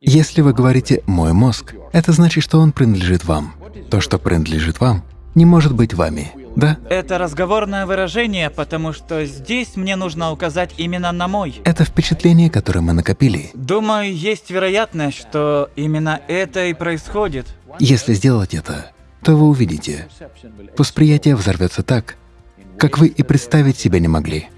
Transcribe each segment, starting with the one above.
Если вы говорите «мой мозг», это значит, что он принадлежит вам. То, что принадлежит вам, не может быть вами, да? Это разговорное выражение, потому что здесь мне нужно указать именно на мой. Это впечатление, которое мы накопили. Думаю, есть вероятность, что именно это и происходит. Если сделать это, то вы увидите, восприятие взорвется так, как вы и представить себе не могли.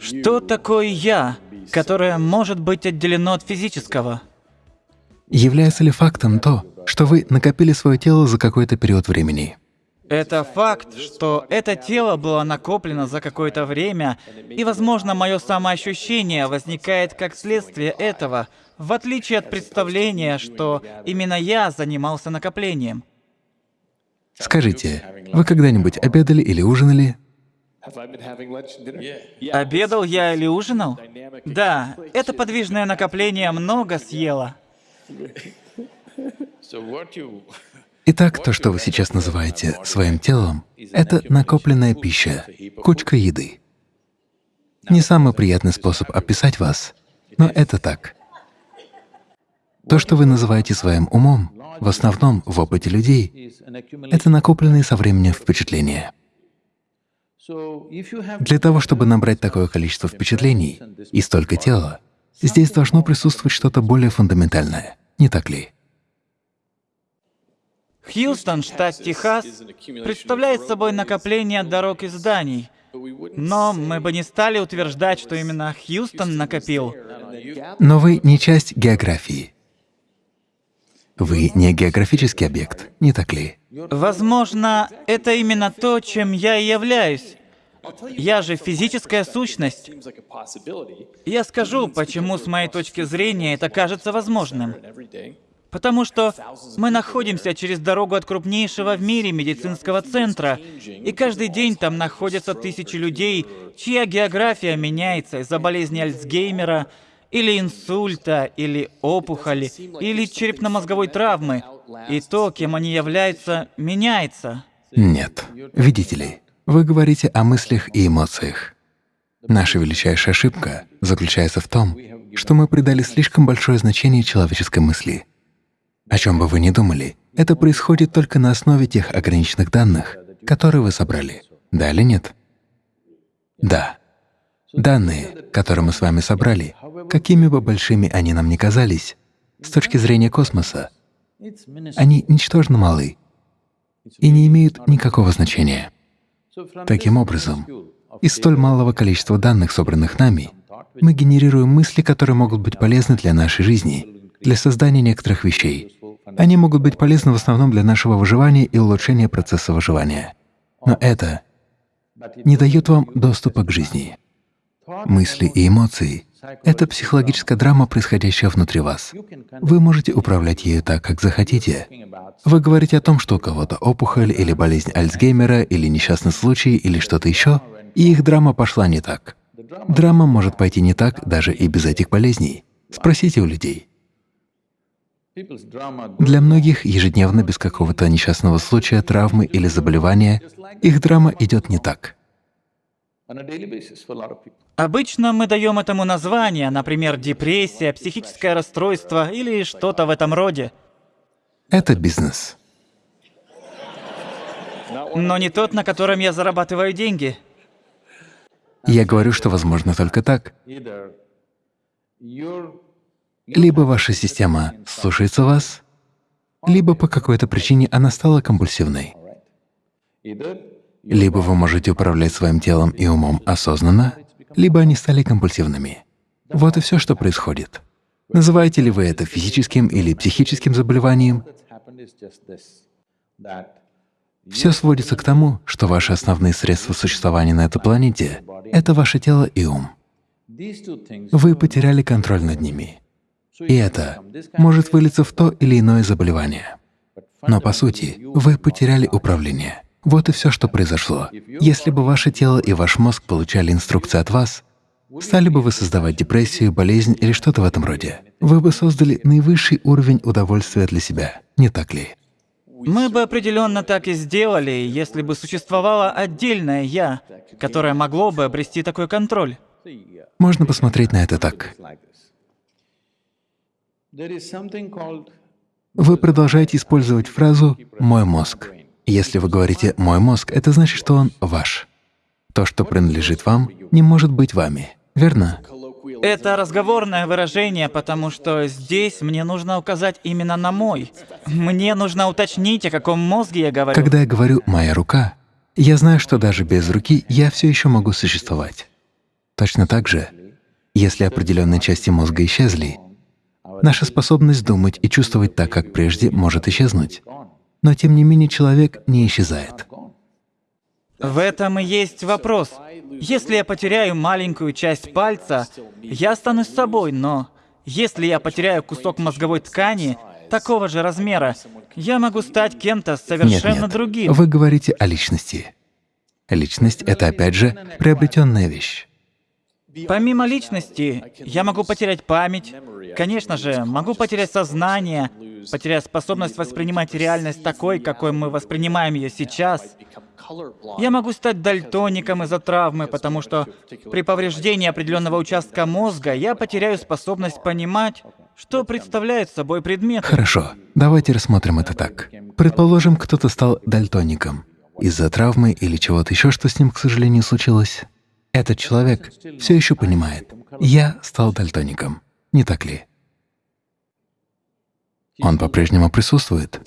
Что такое «я», которое может быть отделено от физического? Является ли фактом то, что вы накопили свое тело за какой-то период времени? Это факт, что это тело было накоплено за какое-то время, и, возможно, мое самоощущение возникает как следствие этого, в отличие от представления, что именно я занимался накоплением. Скажите, вы когда-нибудь обедали или ужинали Обедал я или ужинал? Да, это подвижное накопление много съело. Итак, то, что вы сейчас называете своим телом, это накопленная пища, кучка еды. Не самый приятный способ описать вас, но это так. То, что вы называете своим умом, в основном в опыте людей, это накопленные со временем впечатления. Для того, чтобы набрать такое количество впечатлений и столько тела, здесь должно присутствовать что-то более фундаментальное, не так ли? Хьюстон, штат Техас, представляет собой накопление дорог и зданий. Но мы бы не стали утверждать, что именно Хьюстон накопил. Но вы не часть географии. Вы не географический объект, не так ли? Возможно, это именно то, чем я и являюсь. Я же физическая сущность. Я скажу, почему с моей точки зрения это кажется возможным. Потому что мы находимся через дорогу от крупнейшего в мире медицинского центра, и каждый день там находятся тысячи людей, чья география меняется из-за болезни Альцгеймера, или инсульта, или опухоли, или черепно-мозговой травмы. И то, кем они являются, меняется. Нет. Видите ли, вы говорите о мыслях и эмоциях. Наша величайшая ошибка заключается в том, что мы придали слишком большое значение человеческой мысли. О чем бы вы ни думали, это происходит только на основе тех ограниченных данных, которые вы собрали. Да или нет? Да. Данные, которые мы с вами собрали, какими бы большими они нам ни казались, с точки зрения космоса, они ничтожно малы и не имеют никакого значения. Таким образом, из столь малого количества данных, собранных нами, мы генерируем мысли, которые могут быть полезны для нашей жизни, для создания некоторых вещей. Они могут быть полезны в основном для нашего выживания и улучшения процесса выживания. Но это не дает вам доступа к жизни. Мысли и эмоции — это психологическая драма, происходящая внутри вас. Вы можете управлять ею так, как захотите. Вы говорите о том, что у кого-то опухоль или болезнь Альцгеймера, или несчастный случай, или что-то еще, и их драма пошла не так. Драма может пойти не так даже и без этих болезней. Спросите у людей. Для многих ежедневно без какого-то несчастного случая, травмы или заболевания их драма идет не так. Обычно мы даем этому название, например, депрессия, психическое расстройство или что-то в этом роде. Это бизнес. Но не тот, на котором я зарабатываю деньги. Я говорю, что возможно только так. Либо ваша система слушается вас, либо по какой-то причине она стала компульсивной. Либо вы можете управлять своим телом и умом осознанно, либо они стали компульсивными. Вот и все, что происходит. Называете ли вы это физическим или психическим заболеванием? Все сводится к тому, что ваши основные средства существования на этой планете — это ваше тело и ум. Вы потеряли контроль над ними. И это может вылиться в то или иное заболевание. Но по сути вы потеряли управление. Вот и все, что произошло. Если бы ваше тело и ваш мозг получали инструкции от вас, стали бы вы создавать депрессию, болезнь или что-то в этом роде. Вы бы создали наивысший уровень удовольствия для себя, не так ли? Мы бы определенно так и сделали, если бы существовало отдельное «я», которое могло бы обрести такой контроль. Можно посмотреть на это так. Вы продолжаете использовать фразу «мой мозг». Если вы говорите «мой мозг», это значит, что он ваш. То, что принадлежит вам, не может быть вами, верно? Это разговорное выражение, потому что здесь мне нужно указать именно на мой. Мне нужно уточнить, о каком мозге я говорю. Когда я говорю «моя рука», я знаю, что даже без руки я все еще могу существовать. Точно так же, если определенные части мозга исчезли, наша способность думать и чувствовать так, как прежде, может исчезнуть. Но тем не менее человек не исчезает. В этом и есть вопрос. Если я потеряю маленькую часть пальца, я останусь собой, но если я потеряю кусок мозговой ткани такого же размера, я могу стать кем-то совершенно нет, нет. другим. Вы говорите о личности. Личность — это, опять же, приобретенная вещь. Помимо личности, я могу потерять память, конечно же, могу потерять сознание, потерять способность воспринимать реальность такой, какой мы воспринимаем ее сейчас. Я могу стать дальтоником из-за травмы, потому что при повреждении определенного участка мозга я потеряю способность понимать, что представляет собой предмет. Хорошо, давайте рассмотрим это так. Предположим, кто-то стал дальтоником из-за травмы или чего-то еще, что с ним, к сожалению, случилось. Этот человек все еще понимает, я стал дальтоником, не так ли? Он по-прежнему присутствует.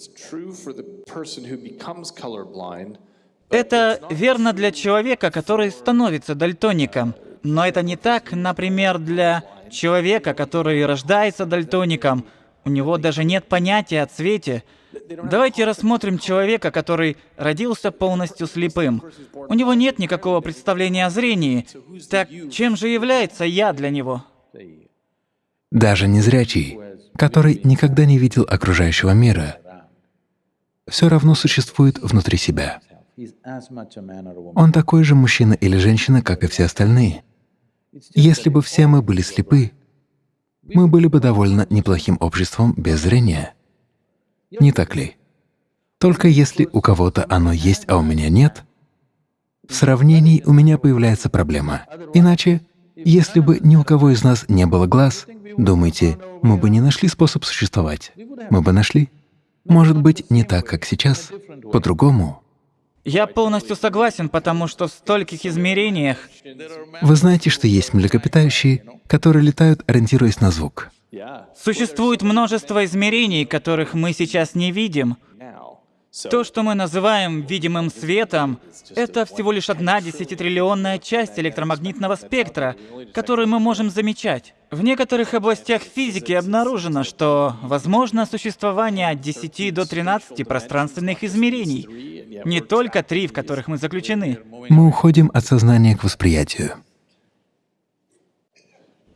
Это верно для человека, который становится дальтоником. Но это не так, например, для человека, который рождается дальтоником. У него даже нет понятия о цвете. Давайте рассмотрим человека, который родился полностью слепым. У него нет никакого представления о зрении. Так чем же является «я» для него? Даже незрячий, который никогда не видел окружающего мира, все равно существует внутри себя. Он такой же мужчина или женщина, как и все остальные. Если бы все мы были слепы, мы были бы довольно неплохим обществом без зрения. Не так ли? Только если у кого-то оно есть, а у меня нет, в сравнении у меня появляется проблема. Иначе, если бы ни у кого из нас не было глаз, думайте, мы бы не нашли способ существовать. Мы бы нашли. Может быть, не так, как сейчас, по-другому. Я полностью согласен, потому что в стольких измерениях... Вы знаете, что есть млекопитающие, которые летают, ориентируясь на звук. Существует множество измерений, которых мы сейчас не видим. То, что мы называем видимым светом, это всего лишь одна десятитриллионная часть электромагнитного спектра, которую мы можем замечать. В некоторых областях физики обнаружено, что возможно существование от 10 до 13 пространственных измерений, не только три, в которых мы заключены. Мы уходим от сознания к восприятию.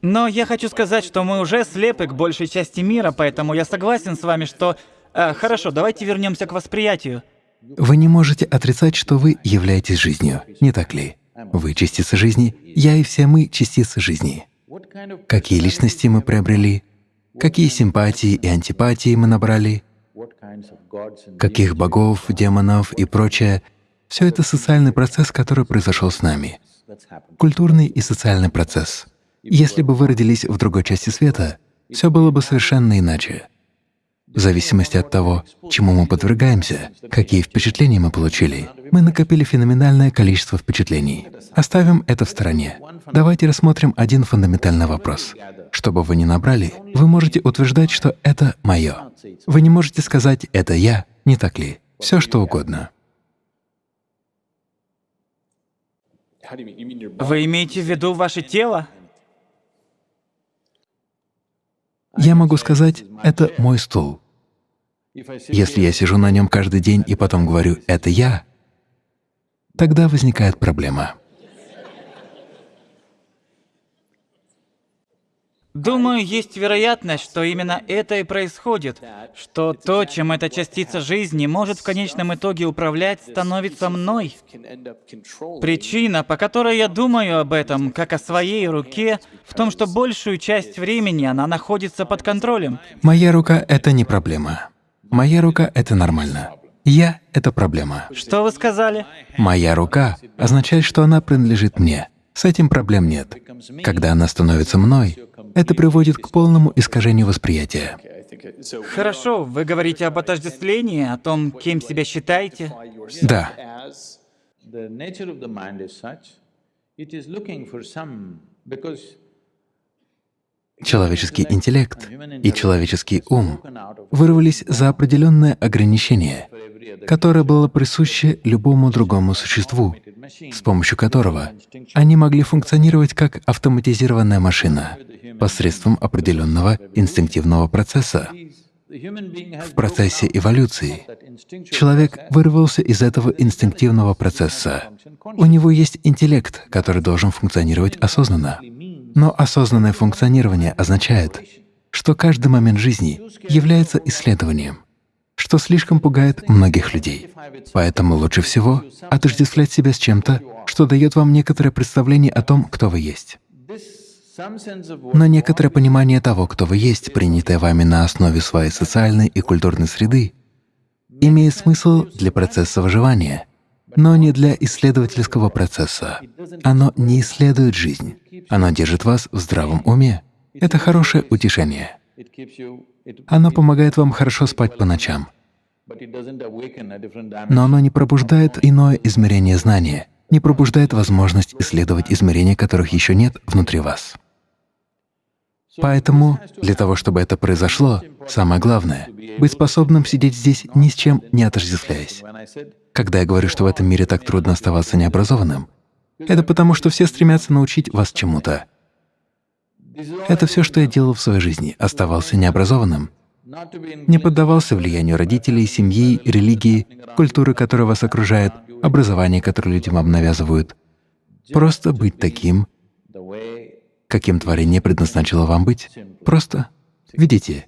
Но я хочу сказать, что мы уже слепы к большей части мира, поэтому я согласен с вами, что... А, хорошо, давайте вернемся к восприятию. Вы не можете отрицать, что вы являетесь жизнью, не так ли? Вы — частица жизни, я и все мы — частицы жизни. Какие личности мы приобрели, какие симпатии и антипатии мы набрали, каких богов, демонов и прочее — все это социальный процесс, который произошел с нами. Культурный и социальный процесс — если бы вы родились в другой части света, все было бы совершенно иначе. В зависимости от того, чему мы подвергаемся, какие впечатления мы получили, мы накопили феноменальное количество впечатлений. Оставим это в стороне. Давайте рассмотрим один фундаментальный вопрос. Что бы вы ни набрали, вы можете утверждать, что это мое. Вы не можете сказать «это я», не так ли? Все что угодно. Вы имеете в виду ваше тело? Я могу сказать, это мой стул. Если я сижу на нем каждый день и потом говорю «это я», тогда возникает проблема. Думаю, есть вероятность, что именно это и происходит, что то, чем эта частица жизни может в конечном итоге управлять, становится мной. Причина, по которой я думаю об этом, как о своей руке, в том, что большую часть времени она находится под контролем. Моя рука — это не проблема. Моя рука — это нормально. Я — это проблема. Что вы сказали? Моя рука означает, что она принадлежит мне. С этим проблем нет. Когда она становится мной, это приводит к полному искажению восприятия. Хорошо, вы говорите об отождествлении, о том, кем себя считаете. Да. Человеческий интеллект и человеческий ум вырвались за определенное ограничение, которое было присуще любому другому существу, с помощью которого они могли функционировать как автоматизированная машина посредством определенного инстинктивного процесса. В процессе эволюции человек вырвался из этого инстинктивного процесса. У него есть интеллект, который должен функционировать осознанно. Но осознанное функционирование означает, что каждый момент жизни является исследованием, что слишком пугает многих людей. Поэтому лучше всего отождествлять себя с чем-то, что дает вам некоторое представление о том, кто вы есть. Но некоторое понимание того, кто вы есть, принятое вами на основе своей социальной и культурной среды, имеет смысл для процесса выживания, но не для исследовательского процесса. Оно не исследует жизнь, оно держит вас в здравом уме. Это хорошее утешение. Оно помогает вам хорошо спать по ночам. Но оно не пробуждает иное измерение знания, не пробуждает возможность исследовать измерения, которых еще нет внутри вас. Поэтому для того, чтобы это произошло, самое главное — быть способным сидеть здесь ни с чем не отождествляясь. Когда я говорю, что в этом мире так трудно оставаться необразованным, это потому, что все стремятся научить вас чему-то. Это все, что я делал в своей жизни, оставался необразованным, не поддавался влиянию родителей, семьи, религии, культуры, которая вас окружает, образования, которое людям вам навязывают. Просто быть таким, каким творение предназначило вам быть. Просто видите.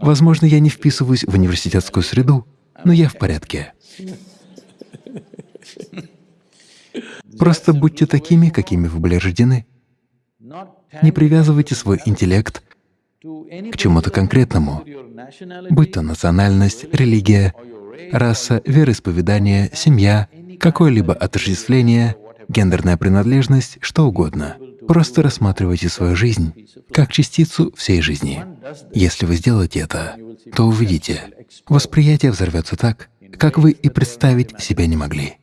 Возможно, я не вписываюсь в университетскую среду, но я в порядке. Просто будьте такими, какими вы были рождены. Не привязывайте свой интеллект к чему-то конкретному, будь то национальность, религия, раса, вероисповедание, семья, какое-либо отождествление, гендерная принадлежность, что угодно. Просто рассматривайте свою жизнь как частицу всей жизни. Если вы сделаете это, то увидите, восприятие взорвется так, как вы и представить себе не могли.